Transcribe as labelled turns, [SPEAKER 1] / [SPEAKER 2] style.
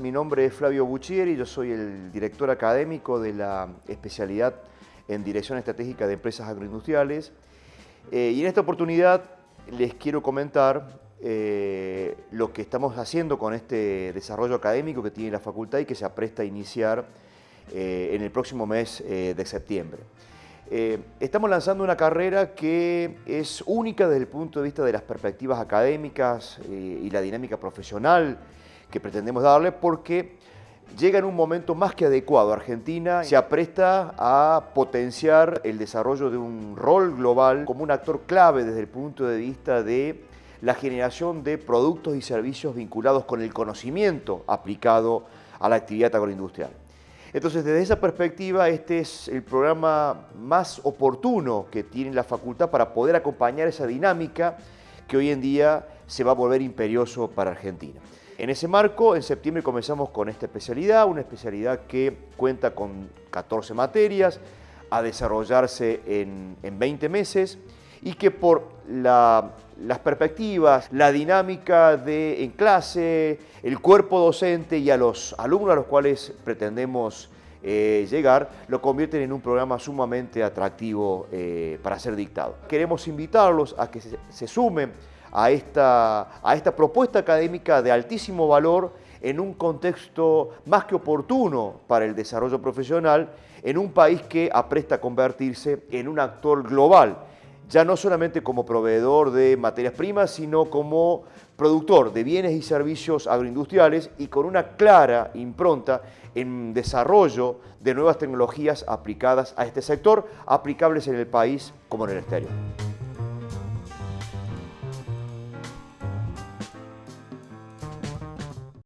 [SPEAKER 1] mi nombre es Flavio Buccieri, yo soy el director académico de la especialidad en Dirección Estratégica de Empresas Agroindustriales eh, y en esta oportunidad les quiero comentar eh, lo que estamos haciendo con este desarrollo académico que tiene la facultad y que se apresta a iniciar eh, en el próximo mes de septiembre. estamos lanzando una carrera que es única desde el punto de vista de las perspectivas académicas y la dinámica profesional que pretendemos darle porque llega en un momento más que adecuado. Argentina se apresta a potenciar el desarrollo de un rol global como un actor clave desde el punto de vista de la generación de productos y servicios vinculados con el conocimiento aplicado a la actividad agroindustrial. Entonces, desde esa perspectiva, este es el programa más oportuno que tiene la facultad para poder acompañar esa dinámica que hoy en día se va a volver imperioso para Argentina. En ese marco, en septiembre comenzamos con esta especialidad, una especialidad que cuenta con 14 materias, a desarrollarse en, 20 meses y que por las perspectivas, la dinámica de, en clase, el cuerpo docente y a los alumnos a los cuales pretendemos eh, llegar, lo convierten en un programa sumamente atractivo eh, para ser dictado. Queremos invitarlos a que se sumen a esta, a esta propuesta académica de altísimo valor en un contexto más que oportuno para el desarrollo profesional en un país que apresta a convertirse en un actor global, ya no solamente como proveedor de materias primas, sino como productor de bienes y servicios agroindustriales y con una clara impronta en desarrollo de nuevas tecnologías aplicadas a este sector, aplicables en el país como en el exterior.